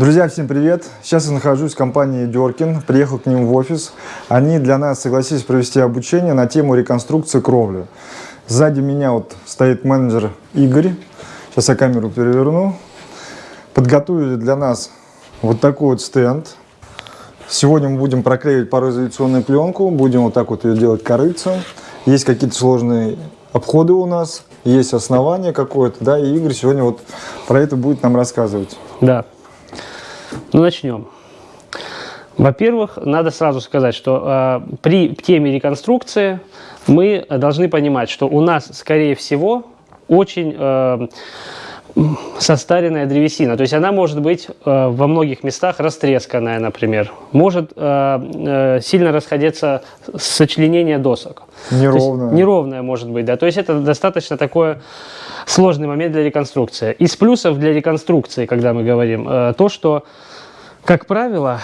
Друзья, всем привет! Сейчас я нахожусь в компании Деркин, приехал к ним в офис. Они для нас согласились провести обучение на тему реконструкции кровли. Сзади меня вот стоит менеджер Игорь. Сейчас я камеру переверну. Подготовили для нас вот такой вот стенд. Сегодня мы будем проклеивать пароизоляционную пленку, будем вот так вот ее делать корыцем. Есть какие-то сложные обходы у нас, есть основание какое-то, да, и Игорь сегодня вот про это будет нам рассказывать. Да. Ну, начнем. Во-первых, надо сразу сказать, что э, при теме реконструкции мы должны понимать, что у нас, скорее всего, очень э, состаренная древесина. То есть она может быть э, во многих местах растресканная, например. Может э, э, сильно расходиться сочленение досок. Неровная. Неровная может быть, да. То есть это достаточно такой сложный момент для реконструкции. Из плюсов для реконструкции, когда мы говорим, э, то, что, как правило,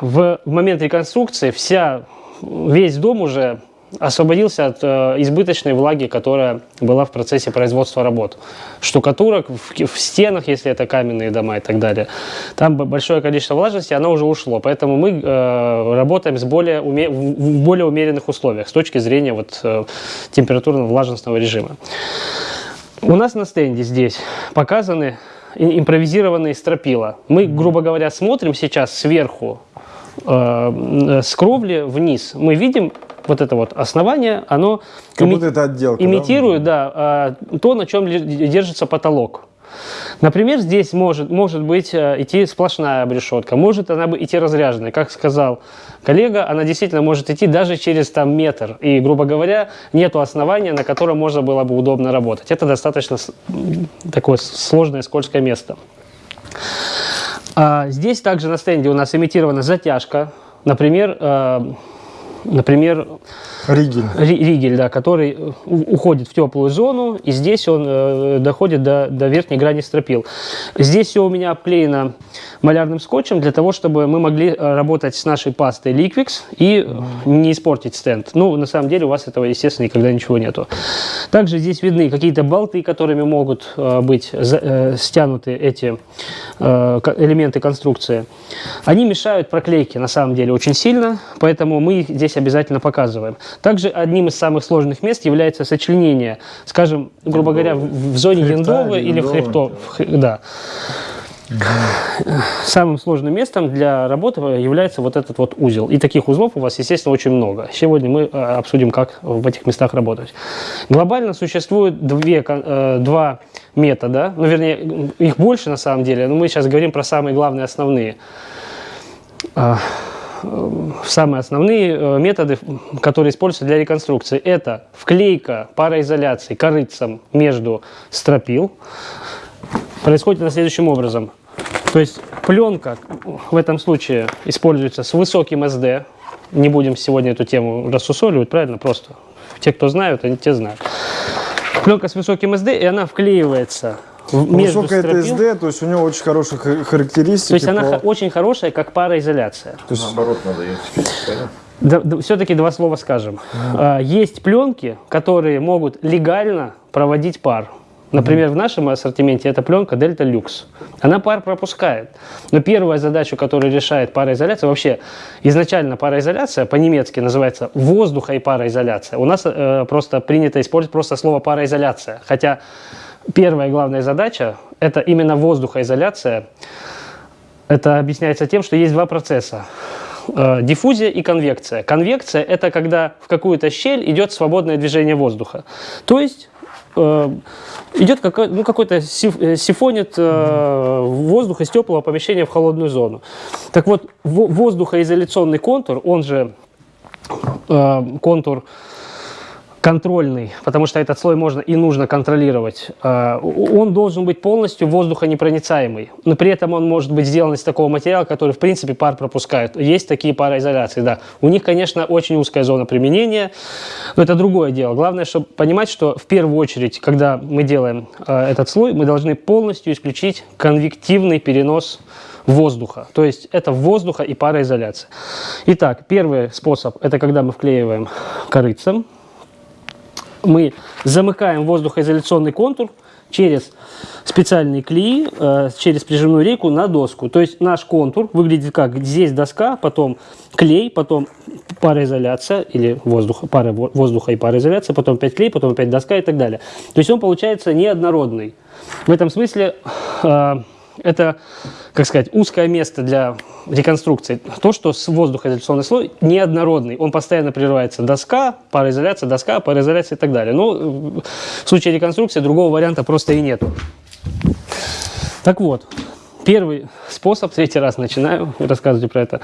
в момент реконструкции вся, весь дом уже освободился от э, избыточной влаги, которая была в процессе производства работ. Штукатурок в, в стенах, если это каменные дома и так далее. Там большое количество влажности, оно уже ушло. Поэтому мы э, работаем с более уме, в более умеренных условиях с точки зрения вот, э, температурно-влажностного режима. У нас на стенде здесь показаны импровизированные стропила. Мы, грубо говоря, смотрим сейчас сверху э, с кровли вниз. Мы видим вот это вот основание, оно как ими это отделка, имитирует да? Да, то, на чем держится потолок. Например, здесь может, может быть э, идти сплошная обрешетка, может она идти разряженная. Как сказал коллега, она действительно может идти даже через там, метр. И, грубо говоря, нет основания, на котором можно было бы удобно работать. Это достаточно такое сложное, скользкое место. А здесь также на стенде у нас имитирована затяжка. Например, э, например, Ригель. Ригель, да, который э, уходит в теплую зону, и здесь он э, доходит до, до верхней грани стропил. Здесь все у меня обклеено малярным скотчем для того, чтобы мы могли э, работать с нашей пастой Liquix и не испортить стенд. Ну, на самом деле у вас этого, естественно, никогда ничего нету. Также здесь видны какие-то болты, которыми могут э, быть э, стянуты эти э, элементы конструкции. Они мешают проклейке, на самом деле, очень сильно, поэтому мы их здесь обязательно показываем. Также одним из самых сложных мест является сочленение, скажем, грубо говоря, в, в зоне яндовы или в хребто. В, да. Самым сложным местом для работы является вот этот вот узел. И таких узлов у вас, естественно, очень много. Сегодня мы э, обсудим, как в этих местах работать. Глобально существует две, э, два метода, ну, вернее, их больше на самом деле, но мы сейчас говорим про самые главные основные. А, самые основные э, методы, которые используются для реконструкции, это вклейка пароизоляции корыцем между стропил. Происходит на следующим образом. То есть пленка в этом случае используется с высоким SD. Не будем сегодня эту тему рассусоливать, правильно? Просто те, кто знают, они те знают. Пленка с высоким SD, и она вклеивается между Высокая это SD, то есть у него очень хорошие характеристики. То есть она по... очень хорошая, как пароизоляция. То есть... Наоборот, надо ее да, да, Все-таки два слова скажем. Mm. Есть пленки, которые могут легально проводить пар. Например, в нашем ассортименте это пленка Delta Lux. Она пар пропускает. Но первая задача, которую решает пароизоляция, вообще изначально пароизоляция по-немецки называется воздуха и пароизоляция. У нас э, просто принято использовать просто слово пароизоляция. Хотя Первая главная задача – это именно воздухоизоляция. Это объясняется тем, что есть два процесса э, диффузия и конвекция. Конвекция – это когда в какую-то щель идет свободное движение воздуха. То есть э, идет какой, ну, какой-то э, сифонит э, воздух из теплого помещения в холодную зону. Так вот, воздухоизоляционный контур, он же э, контур контрольный, потому что этот слой можно и нужно контролировать, а, он должен быть полностью воздухонепроницаемый. Но при этом он может быть сделан из такого материала, который в принципе пар пропускает. Есть такие пароизоляции, да. У них, конечно, очень узкая зона применения, но это другое дело. Главное, чтобы понимать, что в первую очередь, когда мы делаем а, этот слой, мы должны полностью исключить конвективный перенос воздуха. То есть это воздуха и пароизоляция. Итак, первый способ – это когда мы вклеиваем корыцем мы замыкаем воздухоизоляционный контур через специальные клеи, э, через прижимную рейку на доску. То есть наш контур выглядит как здесь доска, потом клей, потом пароизоляция или воздух, пара воздуха и пароизоляция, потом опять клей, потом опять доска и так далее. То есть он получается неоднородный. В этом смысле э, это, как сказать, узкое место для реконструкции. То, что с воздухоизоляционный слой неоднородный. Он постоянно прерывается доска, пароизоляция, доска, пароизоляция и так далее. Но в случае реконструкции другого варианта просто и нет. Так вот, первый способ, третий раз начинаю рассказывать про это.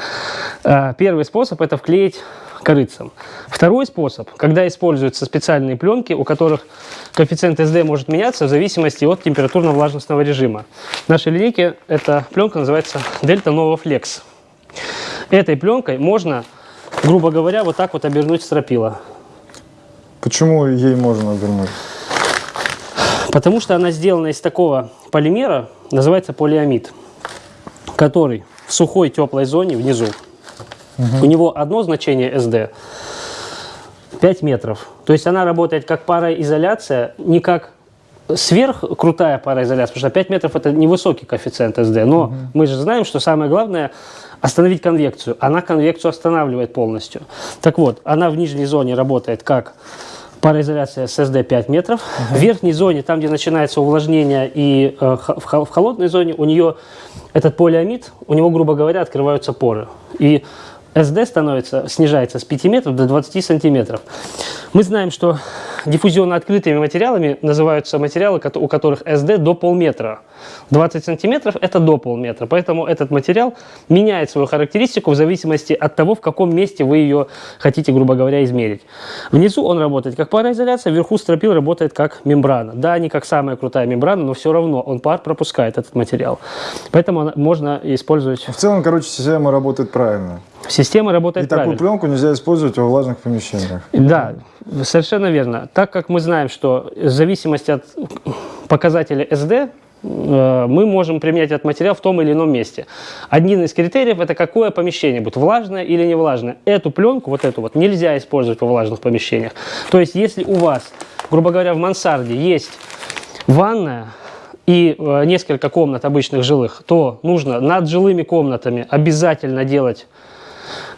А, первый способ – это вклеить корыцам. Второй способ, когда используются специальные пленки, у которых коэффициент SD может меняться в зависимости от температурно-влажностного режима. В нашей линейке эта пленка называется Delta Nova Flex. Этой пленкой можно, грубо говоря, вот так вот обернуть стропила. Почему ей можно обернуть? Потому что она сделана из такого полимера, называется полиамид, который в сухой теплой зоне внизу Угу. У него одно значение SD 5 метров. То есть она работает как пароизоляция, не как сверх крутая пароизоляция, потому что 5 метров это невысокий коэффициент SD. Но угу. мы же знаем, что самое главное остановить конвекцию. Она конвекцию останавливает полностью. Так вот, она в нижней зоне работает как пароизоляция с SD 5 метров. Угу. В верхней зоне, там, где начинается увлажнение, и э, в, в холодной зоне, у нее этот полиамид, у него, грубо говоря, открываются поры. И SD становится, снижается с 5 метров до 20 сантиметров. Мы знаем, что диффузионно открытыми материалами называются материалы, у которых SD до полметра. 20 сантиметров – это до полметра. Поэтому этот материал меняет свою характеристику в зависимости от того, в каком месте вы ее хотите, грубо говоря, измерить. Внизу он работает как пароизоляция, вверху стропил работает как мембрана. Да, не как самая крутая мембрана, но все равно он пар пропускает этот материал. Поэтому можно использовать… В целом, короче, система работает правильно. Система работает И правильно. такую пленку нельзя использовать во влажных помещениях. Да, совершенно верно. Так как мы знаем, что в зависимости от показателя SD, э, мы можем применять этот материал в том или ином месте. Один из критериев – это какое помещение будет, влажное или не влажное. Эту пленку, вот эту вот, нельзя использовать во влажных помещениях. То есть, если у вас, грубо говоря, в мансарде есть ванная, и э, несколько комнат обычных жилых, то нужно над жилыми комнатами обязательно делать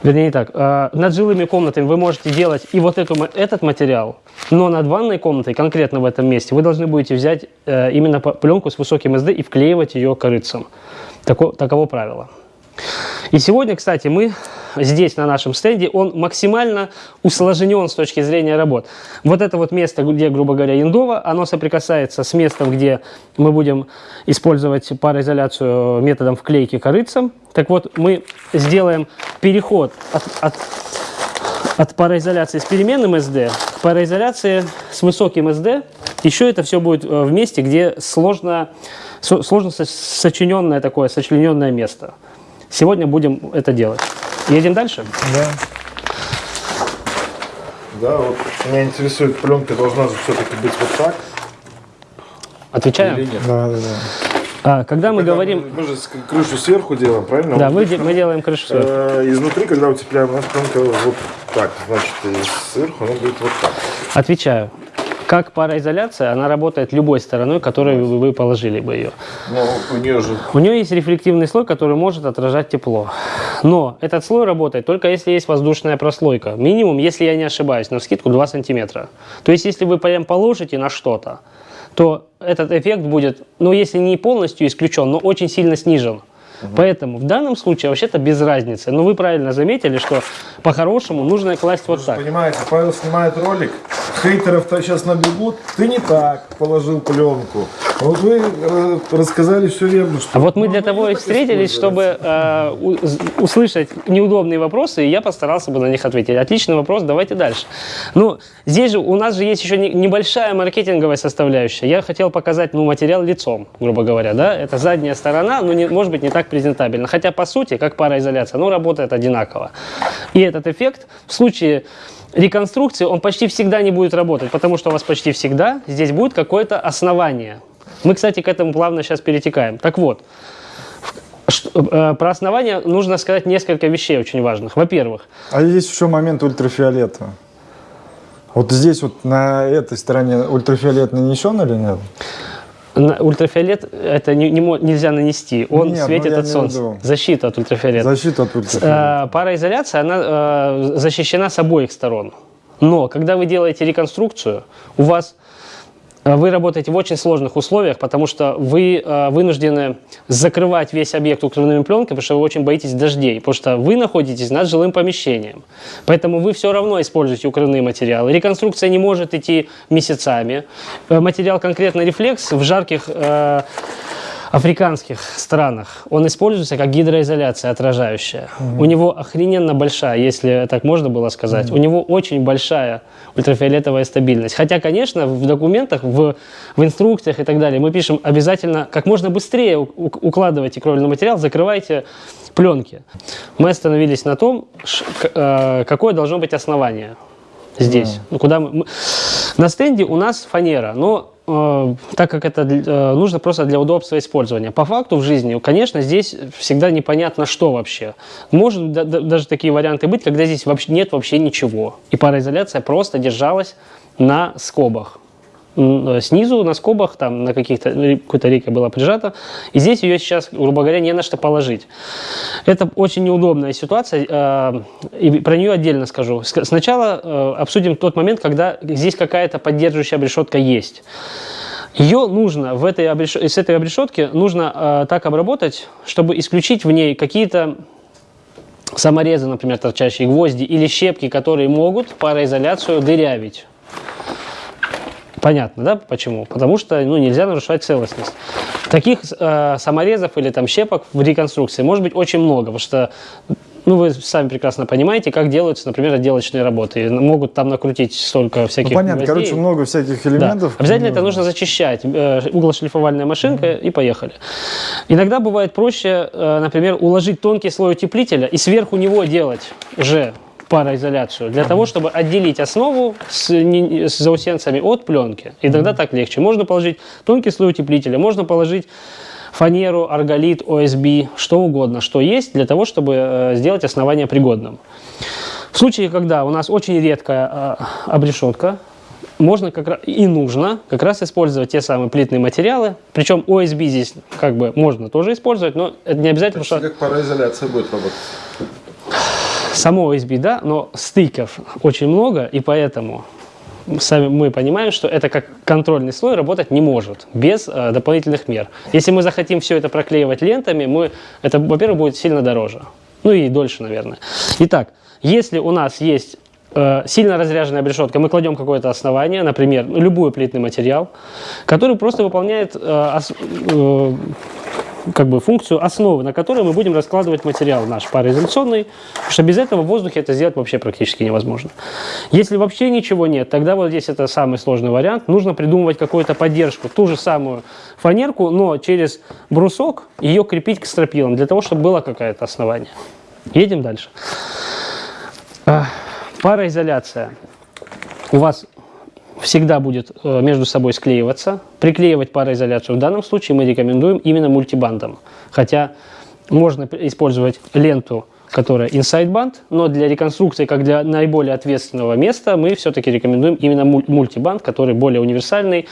Вернее, не так. А, над жилыми комнатами вы можете делать и вот эту, этот материал, но над ванной комнатой, конкретно в этом месте, вы должны будете взять э, именно пленку с высоким SD и вклеивать ее корыцем. Тако, таково правило. И сегодня, кстати, мы здесь на нашем стенде, он максимально усложнен с точки зрения работ. Вот это вот место, где, грубо говоря, индово, оно соприкасается с местом, где мы будем использовать пароизоляцию методом вклейки корыцем. Так вот, мы сделаем переход от, от, от пароизоляции с переменным SD к пароизоляции с высоким SD. Еще это все будет э, в месте, где сложно, сложно сочиненное такое, сочлененное место. Сегодня будем это делать. Едем дальше? Да. Да, вот меня интересует, пленка должна же все-таки быть вот так. Или нет? Да, да, да. А, когда мы когда говорим... Мы, мы же крышу сверху делаем, правильно? Да, вот, мы, мы делаем крышу сверху. Э, изнутри, когда утепляем, у нас пленка вот так. Значит, сверху она будет вот так. Отвечаю. Как пароизоляция, она работает любой стороной, которой вы, вы положили бы ее. Но у нее же... У нее есть рефлективный слой, который может отражать тепло. Но этот слой работает только если есть воздушная прослойка. Минимум, если я не ошибаюсь, на скидку 2 сантиметра. То есть, если вы прям положите на что-то, то этот эффект будет, ну, если не полностью исключен, но очень сильно снижен. Угу. Поэтому в данном случае вообще-то без разницы. Но вы правильно заметили, что по-хорошему нужно класть вот так. Понимаете, Павел снимает ролик, хейтеров-то сейчас набегут, ты не так положил пленку. Вот вы э, рассказали все верно. Что а вот мы для того и встретились, чтобы э, услышать неудобные вопросы, и я постарался бы на них ответить. Отличный вопрос, давайте дальше. Ну, здесь же у нас же есть еще не, небольшая маркетинговая составляющая. Я хотел показать ну, материал лицом, грубо говоря. Да? Это задняя сторона, но не, может быть не так презентабельно. Хотя, по сути, как пароизоляция, ну, работает одинаково. И этот эффект в случае реконструкции, он почти всегда не будет работать, потому что у вас почти всегда здесь будет какое-то основание. Мы, кстати, к этому плавно сейчас перетекаем. Так вот, э, про основание нужно сказать несколько вещей очень важных. Во-первых... А есть еще момент ультрафиолета. Вот здесь вот на этой стороне ультрафиолет нанесен или нет? На- Ультрафиолет это не- не нельзя нанести, он Нет, ну, светит я от солнца. Защита от ультрафиолета. Защита от ультрафиолета. Э, Пароизоляция, она э, защищена с обоих сторон. Но когда вы делаете реконструкцию, у вас э, вы работаете в очень сложных условиях, потому что вы э, вынуждены закрывать весь объект укрывными пленкой, потому что вы очень боитесь дождей, потому что вы находитесь над жилым помещением. Поэтому вы все равно используете укрывные материалы. Реконструкция не может идти месяцами. Э, Материал конкретно рефлекс в жарких э, африканских странах он используется как гидроизоляция отражающая. У него охрененно большая, если так можно было сказать, у него очень большая ультрафиолетовая стабильность. Хотя, конечно, в документах, в, в инструкциях и так далее мы пишем обязательно как можно быстрее укладывайте кровельный материал, закрывайте пленки. Мы остановились на том, э, какое должно быть основание здесь. Ну, куда мы- На стенде у нас фанера, но э, так как это э, нужно просто для удобства использования. По факту в жизни, конечно, здесь всегда непонятно, что вообще. Может да- да- даже такие варианты быть, когда здесь вообще нет вообще ничего. И пароизоляция просто держалась на скобах. Э, Снизу на скобах, там на каких-то, ре- какой-то рейкой была прижата, и здесь ее сейчас, грубо говоря, не на что положить. Это очень неудобная ситуация, э, и про нее отдельно скажу. Ск- Сначала э, обсудим тот момент, когда здесь какая-то поддерживающая обрешетка есть. Ее нужно в этой обреш- с этой обрешетки нужно так обработать, чтобы исключить в ней какие-то саморезы, например, торчащие гвозди или щепки, которые могут пароизоляцию дырявить. Понятно, да, почему? Потому что ну, нельзя нарушать целостность. Таких э, саморезов или там щепок в реконструкции может быть очень много, потому что ну, вы сами прекрасно понимаете, как делаются, например, отделочные работы. И могут там накрутить столько Ну, всяких понятно, гвоздей. короче, много всяких Да. элементов. Обязательно это нужно зачищать. Э, Углошлифовальная машинка и поехали. Иногда бывает проще, э, например, уложить тонкий слой утеплителя и сверху него делать уже пароизоляцию, для того, чтобы отделить основу с, не- с заусенцами от пленки. И тогда так легче. Можно положить тонкий слой утеплителя, можно положить фанеру, арголит, ОСБ, что угодно, что есть, для того, чтобы э, сделать основание пригодным. В случае, когда у нас очень редкая э, обрешетка, можно как раз и нужно как раз использовать те самые плитные материалы. Причем ОСБ здесь как бы можно тоже использовать, но это не обязательно, потому что Как пароизоляция будет работать? Само OSB, да, но стыков очень много, и поэтому сами мы понимаем, что это как контрольный слой работать не может без э, дополнительных мер. Если мы захотим все это проклеивать лентами, мы, это, во-первых, будет сильно дороже. Ну и дольше, наверное. Итак, если у нас есть э, сильно разряженная обрешетка, мы кладем какое-то основание, например, любой плитный материал, который просто выполняет э, э, как бы функцию основы, на которой мы будем раскладывать материал наш пароизоляционный, потому что без этого в воздухе это сделать вообще практически невозможно. Если вообще ничего нет, тогда вот здесь это самый сложный вариант. Нужно придумывать какую-то поддержку, ту же самую фанерку, но через брусок ее крепить к стропилам, для того, чтобы было какое-то основание. Едем дальше. А, Пароизоляция. У вас всегда будет э, между собой склеиваться. Приклеивать пароизоляцию в данном случае мы рекомендуем именно мультибандом. Хотя можно использовать ленту, которая inside банд, но для реконструкции, как для наиболее ответственного места, мы все-таки рекомендуем именно муль- мультибанд, который более универсальный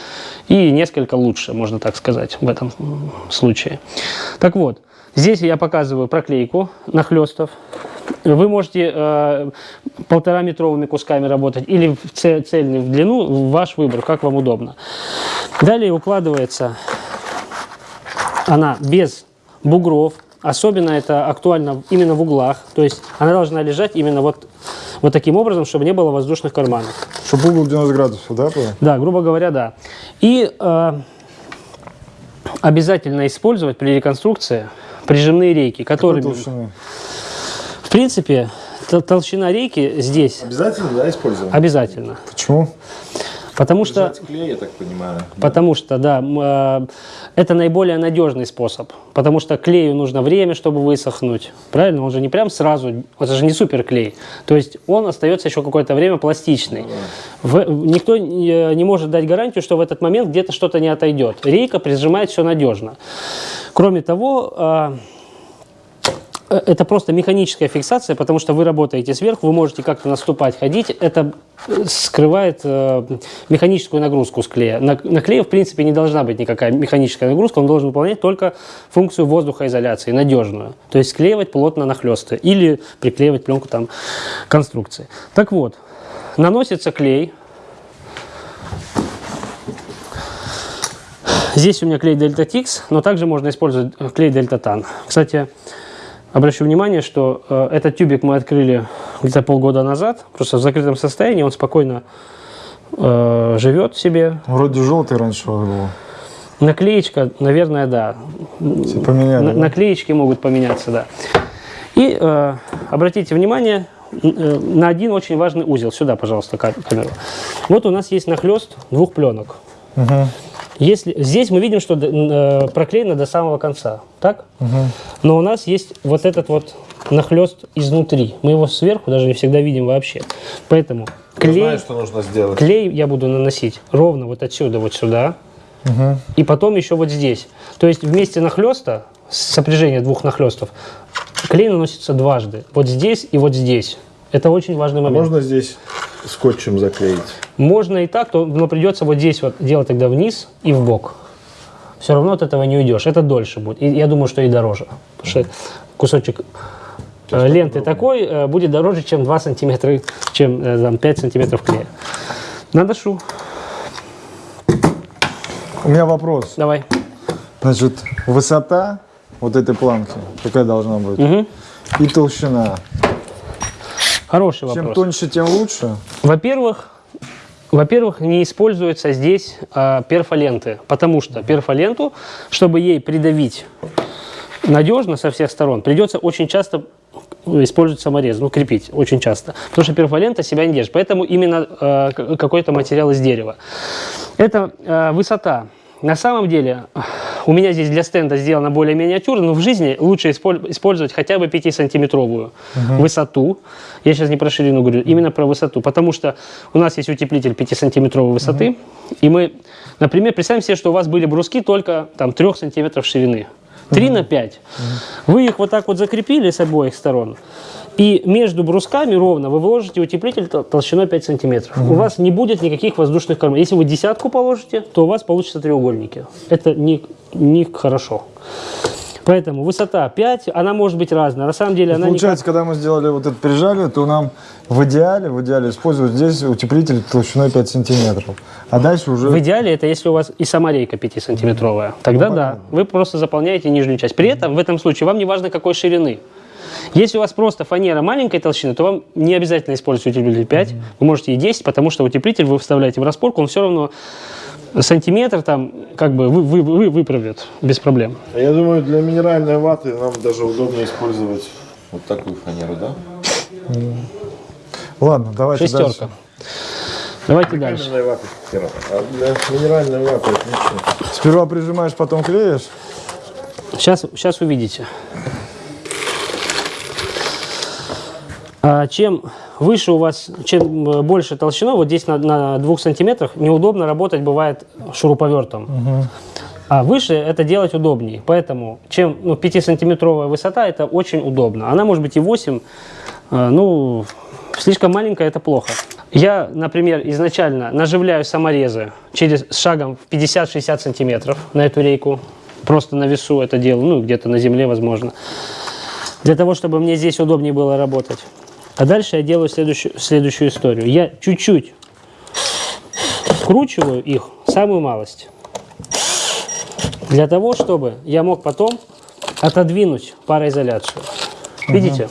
и несколько лучше, можно так сказать, в этом случае. Так вот, здесь я показываю проклейку нахлестов. Вы можете э, полтора метровыми кусками работать или в це- цельный в длину, ваш выбор, как вам удобно. Далее укладывается она без бугров. Особенно это актуально именно в углах. То есть она должна лежать именно вот, вот таким образом, чтобы не было воздушных карманов. Чтобы угол 90 градусов, да? было? Да, грубо говоря, да. И э, обязательно использовать при реконструкции прижимные рейки, которые, принципе, тол- толщина рейки здесь Обязательно, да, используем? обязательно. Почему? Потому что Держать клей, я так понимаю. Потому что, да, э, это наиболее надежный способ. Потому что клею нужно время, чтобы высохнуть. Правильно? Он же не прям сразу, это же не суперклей. То есть он остается еще какое-то время пластичный. В- никто не, не может дать гарантию, что в этот момент где-то что-то не отойдет. Рейка прижимает все надежно. Кроме того, э, Э, Это просто механическая фиксация, потому что вы работаете сверху, вы можете как-то наступать, ходить. Это э, скрывает э, механическую нагрузку с клея. На, на клее, в принципе, не должна быть никакая механическая нагрузка, он должен выполнять только функцию воздухоизоляции, надежную. То есть склеивать плотно нахлесты или приклеивать пленку там конструкции. Так вот, наносится клей. Здесь у меня клей Delta Tix, но также можно использовать э, клей Delta Tan. Кстати, обращу внимание, что э, этот тюбик мы открыли где-то полгода назад, просто в закрытом состоянии, он спокойно э, живет себе. Вроде желтый раньше был. Наклеечка, наверное, да. Поменяли. На- да? наклеечки могут поменяться, да. И э, обратите внимание э, на один очень важный узел. Сюда, пожалуйста, ка- камеру. Вот у нас есть нахлест двух пленок. Мгм. Если, здесь мы видим, что э, проклеено до самого конца, так? Но у нас есть вот этот вот нахлест изнутри. Мы его сверху даже не всегда видим вообще. Поэтому Я клей, знаю, что нужно сделать. клей я буду наносить ровно вот отсюда вот сюда. И потом еще вот здесь. То есть вместе нахлеста, сопряжение двух нахлестов, клей наносится дважды. Вот здесь и вот здесь. Это очень важный А момент. можно здесь скотчем заклеить? Можно и так, то, но придется вот здесь вот делать тогда вниз и в бок. Все равно от этого не уйдешь. Это дольше будет. И я думаю, что и дороже. Потому что кусочек э, ленты такой э, будет дороже, чем 2 сантиметра, чем э, там, 5 сантиметров клея. Наношу. У меня вопрос. Давай. Значит, высота вот этой планки, какая должна быть? Мгм. И толщина. Хороший Чем вопрос. тоньше, тем лучше. Во-первых, во-первых, не используются здесь а, перфоленты, потому что перфоленту, чтобы ей придавить надежно со всех сторон, придется очень часто использовать саморез, ну, крепить очень часто, потому что перфолента себя не держит. Поэтому именно э, какой-то материал из дерева. Это э, высота. На самом деле, у меня здесь для стенда сделано более миниатюрно, но в жизни лучше исполь- использовать хотя бы 5-сантиметровую высоту. Я сейчас не про ширину говорю, именно про высоту. Потому что у нас есть утеплитель 5-сантиметровой высоты. И мы, например, представим себе, что у вас были бруски только там, 3 сантиметров ширины. 3 на 5. Вы их вот так вот закрепили с обоих сторон. И между брусками ровно вы вложите утеплитель тол- толщиной 5 сантиметров. У вас не будет никаких воздушных карманов. Если вы десятку положите, то у вас получится треугольники. Это не, не хорошо. Поэтому высота 5, она может быть разная. На самом деле она Получается, когда мы сделали вот это прижали, то нам в идеале, в идеале использовать здесь утеплитель толщиной 5 сантиметров. А дальше уже... В идеале это если у вас и сама рейка 5-сантиметровая. Тогда Ну, да, понятно. вы просто заполняете нижнюю часть. При этом в этом случае вам не важно какой ширины. Если у вас просто фанера маленькой толщины, то вам не обязательно использовать утеплитель 5. Вы можете и 10, потому что утеплитель вы вставляете в распорку, он все равно сантиметр там как бы вы, вы, вы- выправит без проблем. А Я думаю, для минеральной ваты нам даже удобнее использовать вот такую фанеру, да? Ладно, давайте Шестерка. дальше. Давайте дальше. Фанера. А для минеральной ваты отлично. Сперва прижимаешь, потом клеишь. Сейчас, сейчас увидите. А чем выше у вас, чем э, больше толщина, вот здесь на, на двух сантиметрах неудобно работать бывает шуруповертом. А выше это делать удобнее. Поэтому чем ну, 5-сантиметровая высота, это очень удобно. Она может быть и 8, э, ну, слишком маленькая, это плохо. Я, например, изначально наживляю саморезы через шагом в 50-60 сантиметров на эту рейку. Просто на весу это делаю, ну, где-то на земле, возможно. Для того, чтобы мне здесь удобнее было работать. А дальше я делаю следующую, следующую историю. Я чуть-чуть вкручиваю их, самую малость. Для того, чтобы я мог потом отодвинуть пароизоляцию. Видите?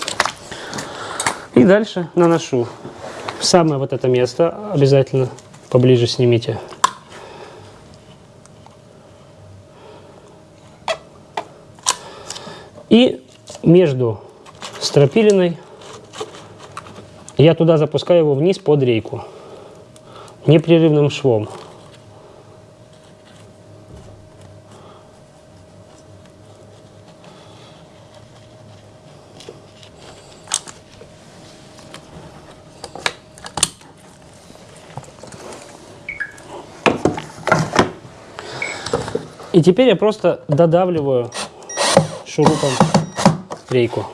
И дальше наношу. Самое вот это место обязательно поближе снимите. И между стропилиной я туда запускаю его вниз под рейку непрерывным швом. И теперь я просто додавливаю шурупом рейку.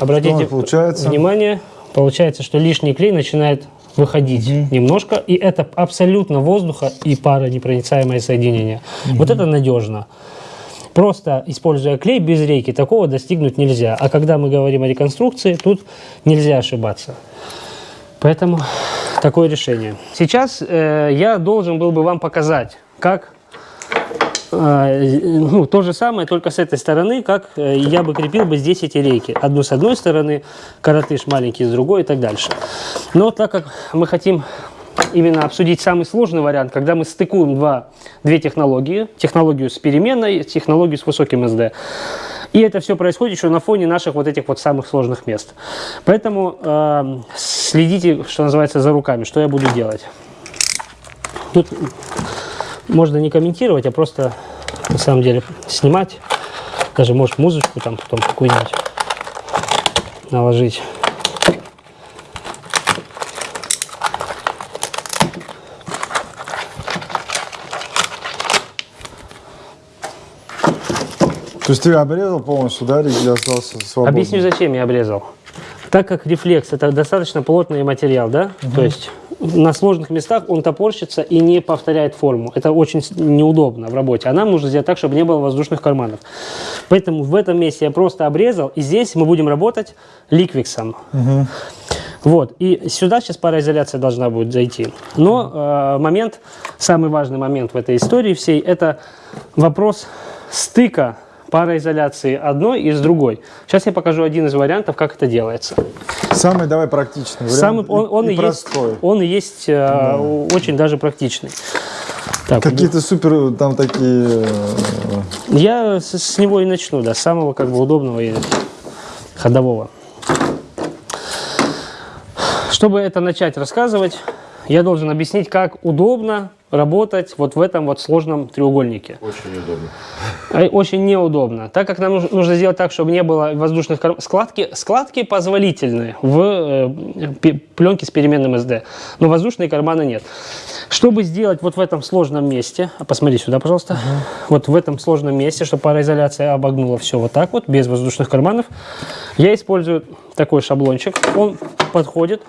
Обратите получается? внимание, получается, что лишний клей начинает выходить немножко, и это абсолютно воздуха и паронепроницаемое соединение. Вот это надежно. Просто используя клей без рейки, такого достигнуть нельзя. А когда мы говорим о реконструкции, тут нельзя ошибаться. Поэтому такое решение. Сейчас э, я должен был бы вам показать, как ну, то же самое, только с этой стороны, как э, я бы крепил бы здесь эти рейки. Одну с одной стороны, коротыш маленький с другой и так дальше. Но так как мы хотим именно обсудить самый сложный вариант, когда мы стыкуем два, две технологии, технологию с переменной, технологию с высоким SD. И это все происходит еще на фоне наших вот этих вот самых сложных мест. Поэтому э, следите, что называется, за руками, что я буду делать. Тут можно не комментировать, а просто на самом деле снимать. Даже может музычку там потом какую-нибудь наложить. То есть ты обрезал полностью, да, или остался свободным? Объясню, зачем я обрезал. Так как рефлекс это достаточно плотный материал, да, то есть на сложных местах он топорщится и не повторяет форму. Это очень неудобно в работе. А нам нужно сделать так, чтобы не было воздушных карманов. Поэтому в этом месте я просто обрезал, и здесь мы будем работать ликвиксом. Вот, и сюда сейчас пароизоляция должна будет зайти. Но э, момент, самый важный момент в этой истории всей, это вопрос стыка пароизоляции одной и с другой. Сейчас я покажу один из вариантов, как это делается. Самый давай практичный вариант. Самый, он, он и, и, есть, простой. он и есть э, очень даже практичный. Какие-то супер там такие... э, Я с, с него и начну, да, с самого как бы удобного и ходового. Чтобы это начать рассказывать, я должен объяснить, как удобно работать вот в этом вот сложном треугольнике. Очень удобно. А, Очень неудобно, так как нам нуж- нужно сделать так, чтобы не было воздушных кар- складки. Складки позволительны в э, пленке с переменным SD, но воздушные карманы нет. Чтобы сделать вот в этом сложном месте, а посмотри сюда, пожалуйста, вот в этом сложном месте, чтобы пароизоляция обогнула все вот так вот, без воздушных карманов, я использую такой шаблончик. Он подходит.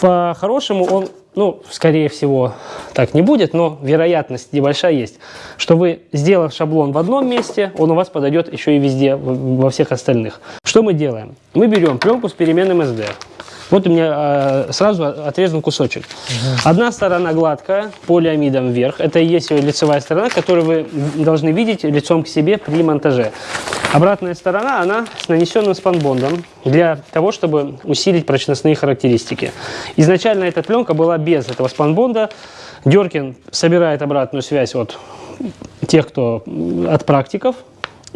По-хорошему он, ну, скорее всего, так не будет, но вероятность небольшая есть, что вы, сделав шаблон в одном месте, он у вас подойдет еще и везде, во всех остальных. Что мы делаем? Мы берем пленку с переменным SD. Вот у меня э, сразу отрезан кусочек. Одна сторона гладкая, полиамидом вверх. Это и есть ее лицевая сторона, которую вы должны видеть лицом к себе при монтаже. Обратная сторона, она с нанесенным спанбондом для того, чтобы усилить прочностные характеристики. Изначально эта пленка была без этого спанбонда. Деркин собирает обратную связь от тех, кто от практиков.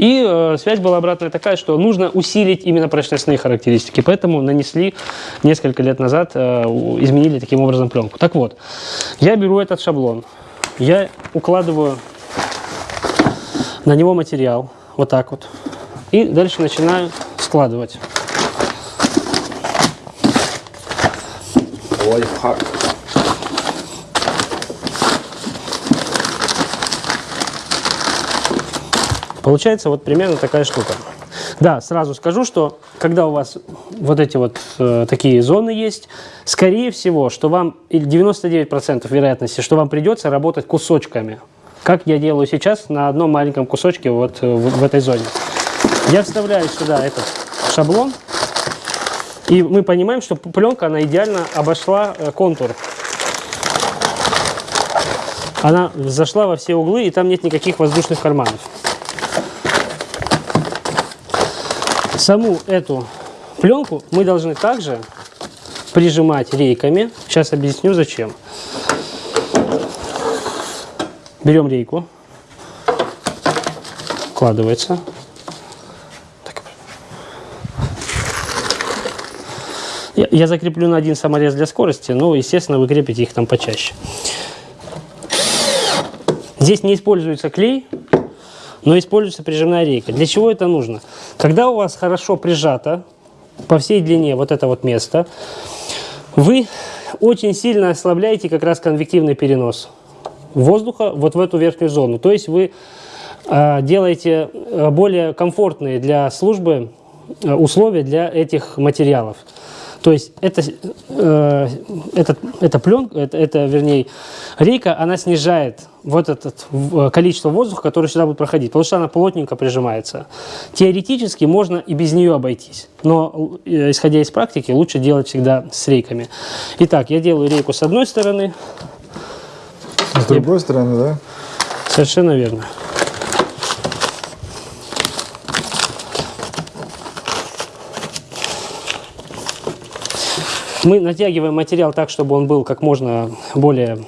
И э, связь была обратная такая, что нужно усилить именно прочностные характеристики. Поэтому нанесли несколько лет назад, э, изменили таким образом пленку. Так вот, я беру этот шаблон, я укладываю на него материал, вот так вот. И дальше начинаю складывать. Лайфхак. Получается вот примерно такая штука. Да, сразу скажу, что когда у вас вот эти вот э, такие зоны есть, скорее всего, что вам, или 99% вероятности, что вам придется работать кусочками. Как я делаю сейчас на одном маленьком кусочке вот э, в, в этой зоне. Я вставляю сюда этот шаблон, и мы понимаем, что пленка, она идеально обошла э, контур. Она зашла во все углы, и там нет никаких воздушных карманов. Саму эту пленку мы должны также прижимать рейками. Сейчас объясню зачем. Берем рейку, вкладывается. Я, я закреплю на один саморез для скорости, но, естественно, вы крепите их там почаще. Здесь не используется клей, но используется прижимная рейка. Для чего это нужно? Когда у вас хорошо прижато по всей длине вот это вот место, вы очень сильно ослабляете как раз конвективный перенос воздуха вот в эту верхнюю зону. То есть вы э, делаете э, более комфортные для службы э, условия для этих материалов. То есть это, э, этот, эта пленка, это, это, вернее, рейка, она снижает вот это э, количество воздуха, которое сюда будет проходить, потому что она плотненько прижимается. Теоретически можно и без нее обойтись, но э, исходя из практики, лучше делать всегда с рейками. Итак, я делаю рейку с одной стороны, С другой стороны, да? совершенно верно. Мы натягиваем материал так, чтобы он был как можно более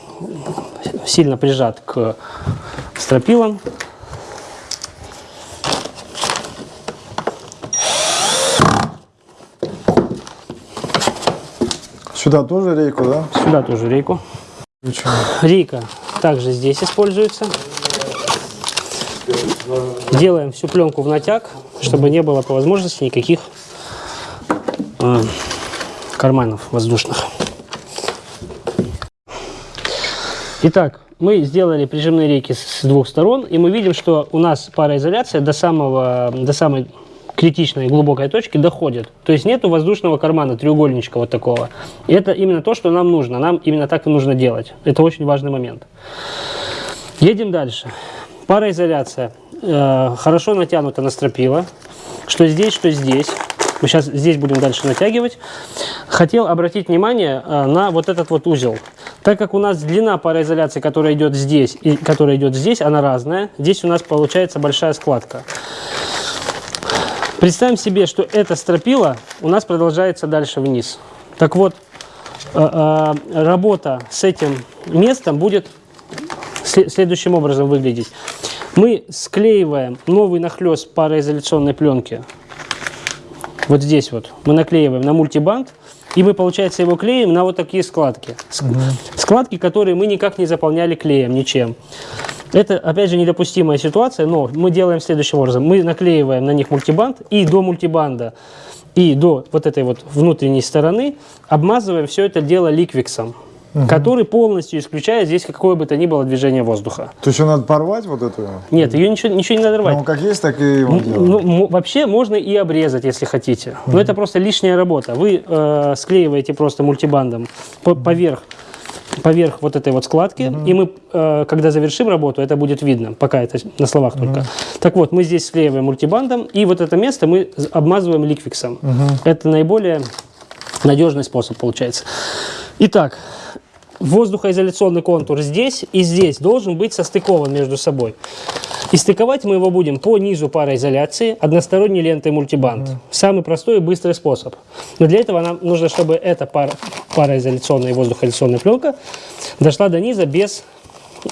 сильно прижат к стропилам. Сюда тоже рейку, да? Сюда тоже рейку. Включаем. Рейка также здесь используется. Делаем всю пленку в натяг, чтобы не было по возможности никаких э, карманов воздушных. Итак, мы сделали прижимные рейки с двух сторон, и мы видим, что у нас пароизоляция до, самого, до самой критичной глубокой точки доходит. То есть нету воздушного кармана, треугольничка вот такого. И это именно то, что нам нужно. Нам именно так и нужно делать. Это очень важный момент. Едем дальше. Пароизоляция. Э, хорошо натянута на стропила. Что здесь, что здесь. Мы сейчас здесь будем дальше натягивать. Хотел обратить внимание э, на вот этот вот узел. Так как у нас длина пароизоляции, которая идет здесь и которая идет здесь, она разная. Здесь у нас получается большая складка. Представим себе, что эта стропила у нас продолжается дальше вниз. Так вот, э, э, работа с этим местом будет сле- следующим образом выглядеть. Мы склеиваем новый нахлест пароизоляционной пленки. Вот здесь вот мы наклеиваем на мультибанд, и мы, получается, его клеим на вот такие складки. Ск- Складки, которые мы никак не заполняли клеем, ничем. Это, опять же, недопустимая ситуация, но мы делаем следующим образом. Мы наклеиваем на них мультибанд, и до мультибанда, и до вот этой вот внутренней стороны обмазываем все это дело ликвиксом, который полностью исключает здесь какое бы то ни было движение воздуха. То есть ее надо порвать вот эту? Нет, ее ничего, ничего не надо рвать. Ну, как есть, так и его Ну, вообще можно и обрезать, если хотите. Но это просто лишняя работа. Вы э, склеиваете просто мультибандом по- поверх, поверх вот этой вот складки, и мы, э, когда завершим работу, это будет видно, пока это на словах только. Так вот, мы здесь склеиваем мультибандом, и вот это место мы обмазываем ликвиксом. Это наиболее надежный способ получается. Итак, воздухоизоляционный контур здесь и здесь должен быть состыкован между собой. И стыковать мы его будем по низу пароизоляции односторонней лентой мультибанд. Самый простой и быстрый способ. Но для этого нам нужно, чтобы эта пар, пароизоляционная и воздухоизоляционная пленка дошла до низа без,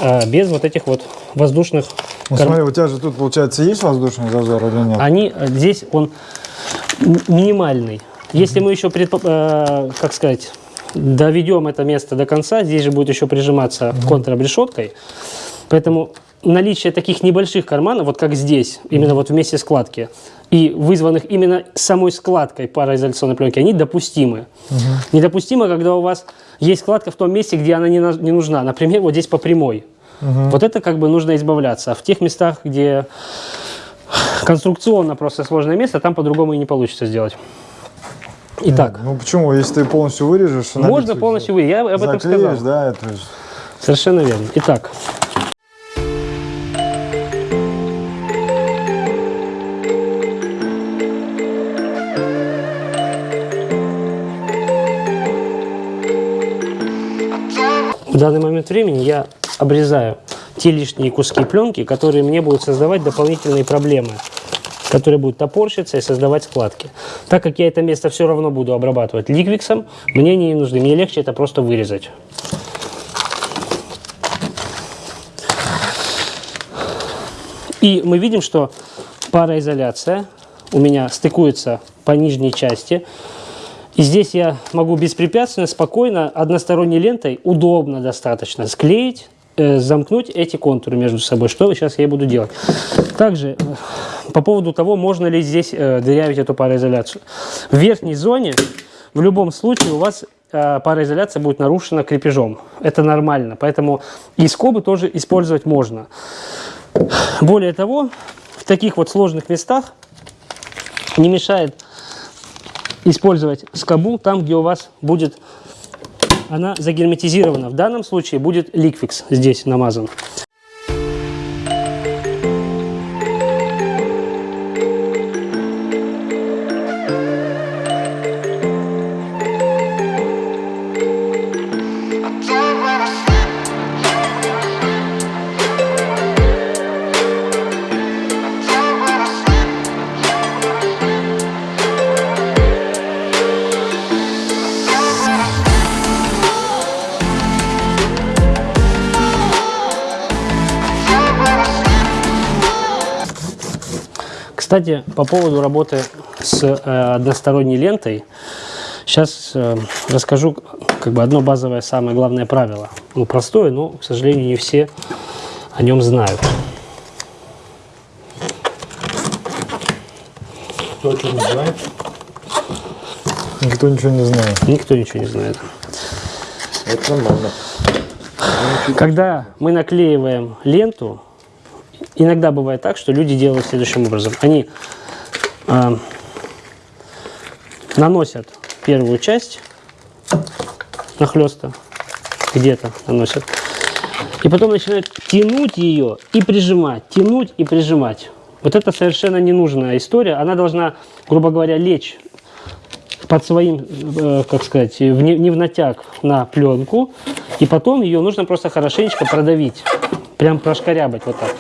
а, без вот этих вот воздушных Ну, кар- смотри, у тебя же тут, получается, есть воздушный зазор или нет? они э, здесь он минимальный. Если мы еще, предпо- э, как сказать, доведем это место до конца, здесь же будет еще прижиматься контрабрешеткой. Поэтому наличие таких небольших карманов, вот как здесь, именно вот вместе складки, и вызванных именно самой складкой пароизоляционной пленки, они допустимы. Недопустимо, когда у вас есть складка в том месте, где она не, на- не нужна. Например, вот здесь по прямой. Вот это как бы нужно избавляться. А в тех местах, где конструкционно просто сложное место, там по-другому и не получится сделать. Итак, Ну почему? Если ты полностью вырежешь, можно полностью вы, я об этом сказал. да, это же- Совершенно верно. Итак, в данный момент времени я обрезаю те лишние куски пленки, которые мне будут создавать дополнительные проблемы, которые будут топорщиться и создавать складки. Так как я это место все равно буду обрабатывать ликвиксом, мне не нужны, мне легче это просто вырезать. И мы видим, что пароизоляция у меня стыкуется по нижней части. И здесь я могу беспрепятственно, спокойно, односторонней лентой, удобно достаточно, склеить, замкнуть эти контуры между собой, что сейчас я и буду делать. Также э, по поводу того, можно ли здесь э, дырявить эту пароизоляцию. В верхней зоне в любом случае у вас э, пароизоляция будет нарушена крепежом. Это нормально, поэтому и скобы тоже использовать можно. Более того, в таких вот сложных местах не мешает использовать скобу там, где у вас будет она загерметизирована. В данном случае будет ликвикс здесь намазан. Кстати, по поводу работы с э, односторонней лентой, сейчас э, расскажу как бы одно базовое, самое главное правило. Ну, простое, но, к сожалению, не все о нем знают. Кто что не знает? Никто ничего не знает. Никто ничего не знает. Это нормально. Когда мы наклеиваем ленту, иногда бывает так, что люди делают следующим образом. Они э, наносят первую часть нахлеста, где-то наносят, и потом начинают тянуть ее и прижимать, тянуть и прижимать. Вот это совершенно ненужная история. Она должна, грубо говоря, лечь под своим, э, как сказать, не, не в натяг на пленку, и потом ее нужно просто хорошенечко продавить, прям прошкарябать вот так.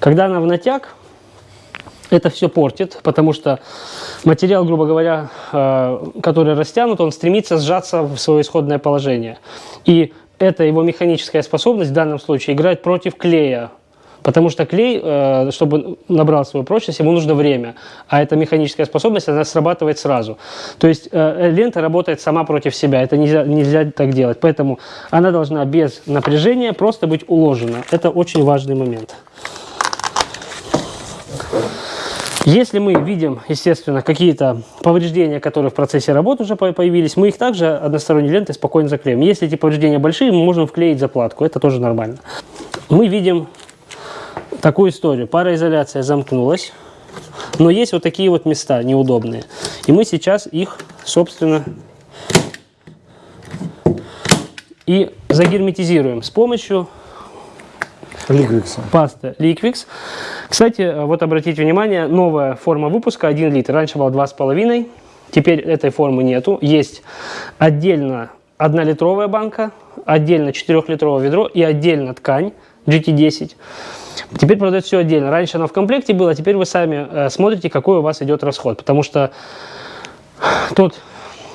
Когда она в натяг, это все портит, потому что материал, грубо говоря, э, который растянут, он стремится сжаться в свое исходное положение. И эта его механическая способность в данном случае играет против клея, Потому что клей, э, чтобы набрал свою прочность, ему нужно время. А эта механическая способность, она срабатывает сразу. То есть э, лента работает сама против себя. Это нельзя, нельзя так делать. Поэтому она должна без напряжения просто быть уложена. Это очень важный момент. Если мы видим, естественно, какие-то повреждения, которые в процессе работы уже появились, мы их также односторонней лентой спокойно заклеим. Если эти повреждения большие, мы можем вклеить заплатку, это тоже нормально. Мы видим такую историю. Пароизоляция замкнулась, но есть вот такие вот места неудобные. И мы сейчас их, собственно, и загерметизируем с помощью Ликвикса. пасты Liquix. Кстати, вот обратите внимание, новая форма выпуска 1 литр. Раньше была 2,5, теперь этой формы нету. Есть отдельно 1-литровая банка, отдельно 4-литровое ведро и отдельно ткань GT10. Теперь продается все отдельно. Раньше оно в комплекте было, теперь вы сами э, смотрите, какой у вас идет расход. Потому что тот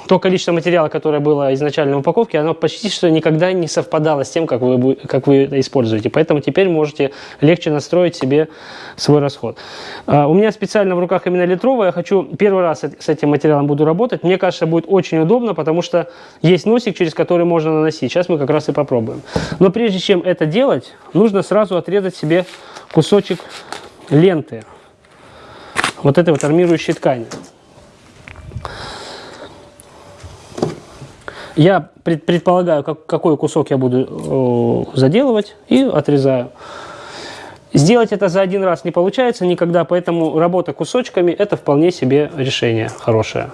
то количество материала, которое было изначально в упаковке, оно почти что никогда не совпадало с тем, как вы, как вы это используете. Поэтому теперь можете легче настроить себе свой расход. Uh, у меня специально в руках именно литровая. Я хочу первый раз с этим материалом буду работать. Мне кажется, будет очень удобно, потому что есть носик, через который можно наносить. Сейчас мы как раз и попробуем. Но прежде чем это делать, нужно сразу отрезать себе кусочек ленты. Вот этой вот армирующей ткани. Я пред, предполагаю, как, какой кусок я буду э, заделывать и отрезаю. Сделать это за один раз не получается никогда, поэтому работа кусочками – это вполне себе решение хорошее.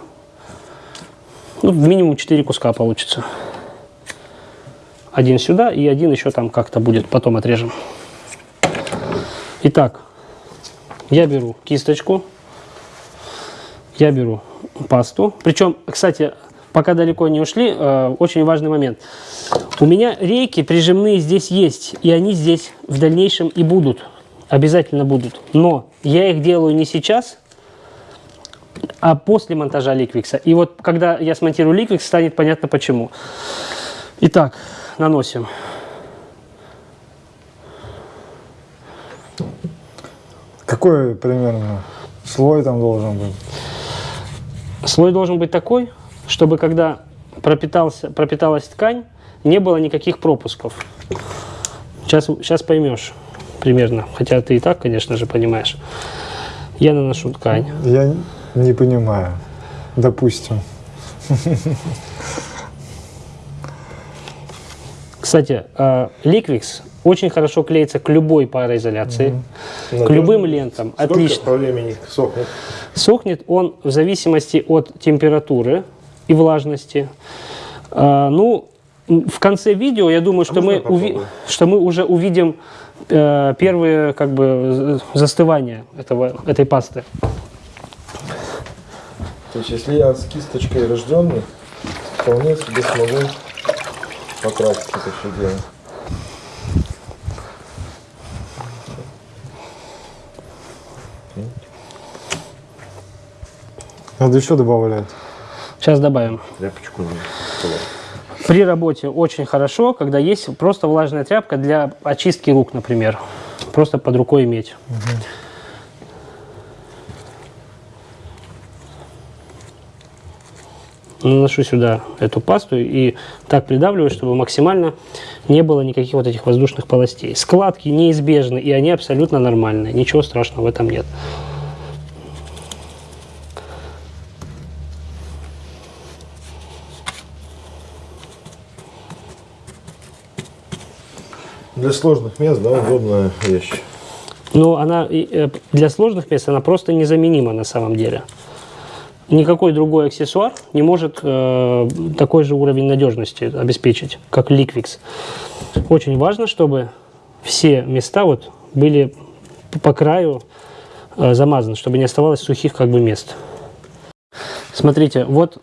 Ну, минимум 4 куска получится. Один сюда и один еще там как-то будет, потом отрежем. Итак, я беру кисточку, я беру пасту. Причем, кстати, пока далеко не ушли, э, очень важный момент. У меня рейки прижимные здесь есть, и они здесь в дальнейшем и будут, обязательно будут. Но я их делаю не сейчас, а после монтажа ликвикса. И вот когда я смонтирую ликвикс, станет понятно почему. Итак, наносим. Какой примерно слой там должен быть? Слой должен быть такой, чтобы когда пропитался, пропиталась ткань, не было никаких пропусков. Сейчас, сейчас поймешь примерно, хотя ты и так, конечно же, понимаешь. Я наношу ткань. Я не понимаю. Допустим. Кстати, Liquix очень хорошо клеится к любой пароизоляции, к любым лентам. Сколько Отлично. по времени сохнет? Сохнет он в зависимости от температуры и влажности. А, ну, в конце видео, я думаю, что, можно мы, уви- что мы уже увидим э, первые как бы застывания этого, этой пасты. То есть, если я с кисточкой рожденный, вполне себе смогу покрасить это все дело. Надо еще добавлять. Сейчас добавим. Тряпочку. При работе очень хорошо, когда есть просто влажная тряпка для очистки рук, например. Просто под рукой иметь. Наношу сюда эту пасту и так придавливаю, чтобы максимально не было никаких вот этих воздушных полостей. Складки неизбежны, и они абсолютно нормальные. Ничего страшного в этом нет. Для сложных мест, да, удобная вещь. Но она э, для сложных мест она просто незаменима на самом деле. Никакой другой аксессуар не может э, такой же уровень надежности обеспечить, как Liquix. Очень важно, чтобы все места вот были по краю э, замазаны, чтобы не оставалось сухих как бы мест. Смотрите, вот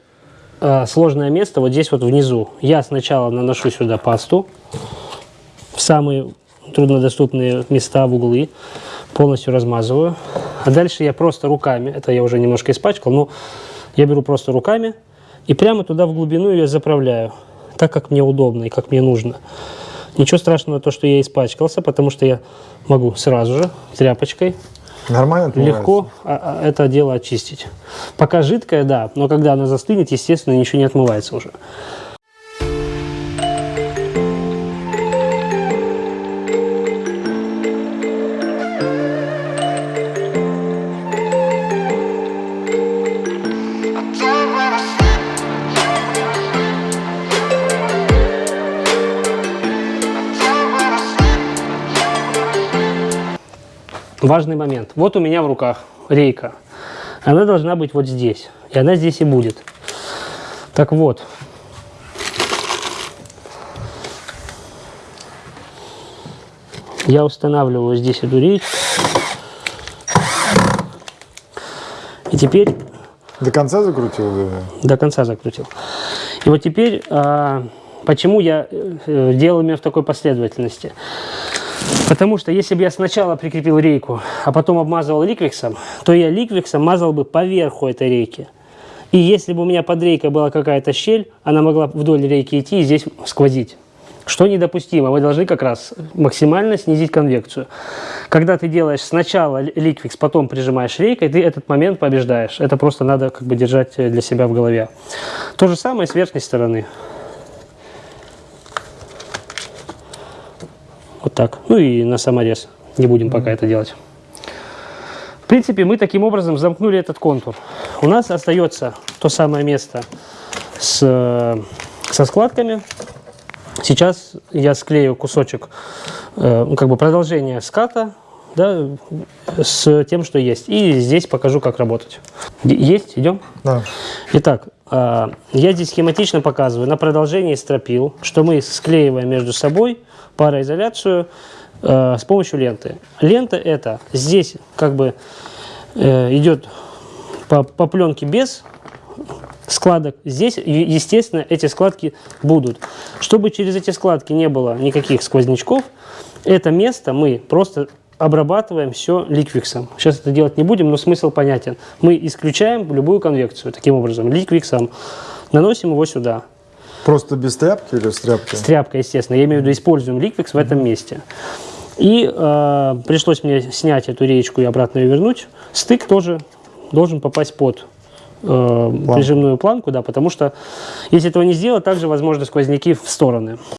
э, сложное место вот здесь вот внизу. Я сначала наношу сюда пасту в самые труднодоступные места, в углы, полностью размазываю. А дальше я просто руками, это я уже немножко испачкал, но я беру просто руками и прямо туда в глубину ее заправляю, так как мне удобно и как мне нужно. Ничего страшного то, что я испачкался, потому что я могу сразу же тряпочкой Нормально отмывается? легко а, а, это дело очистить. Пока жидкое, да, но когда она застынет, естественно, ничего не отмывается уже. Важный момент. Вот у меня в руках рейка. Она должна быть вот здесь. И она здесь и будет. Так вот. Я устанавливаю здесь эту рейку. И теперь До конца закрутил? до конца закрутил. И вот теперь, а, почему я э, делал именно в такой последовательности? Потому что если бы я сначала прикрепил рейку, а потом обмазывал ликвиксом, то я ликвиксом мазал бы поверху этой рейки. И если бы у меня под рейкой была какая-то щель, она могла вдоль рейки идти и здесь сквозить. Что недопустимо, вы должны как раз максимально снизить конвекцию. Когда ты делаешь сначала ли- ликвикс, потом прижимаешь рейкой, ты этот момент побеждаешь. Это просто надо как бы держать э, для себя в голове. То же самое с верхней стороны. Вот так. Ну и на саморез. Не будем пока это делать. В принципе, мы таким образом замкнули этот контур. У нас остается то самое место с, со складками. Сейчас я склею кусочек, э, ну, как бы продолжение ската, да, с тем, что есть. И здесь покажу, как работать. Есть? Идем? Да. Итак, я здесь схематично показываю на продолжении стропил, что мы склеиваем между собой пароизоляцию э, с помощью ленты. Лента это здесь как бы э, идет по, по пленке без складок. Здесь, естественно, эти складки будут. Чтобы через эти складки не было никаких сквознячков, это место мы просто обрабатываем все ликвиксом. Сейчас это делать не будем, но смысл понятен. Мы исключаем любую конвекцию таким образом, ликвиксом. Наносим его сюда. Просто без тряпки или с тряпкой? С тряпкой, естественно. Я имею в виду, используем ликвикс в этом месте. И э, пришлось мне снять эту реечку и обратно ее вернуть. Стык тоже должен попасть под э, прижимную планку, да, потому что если этого не сделать, также возможны сквозняки в стороны.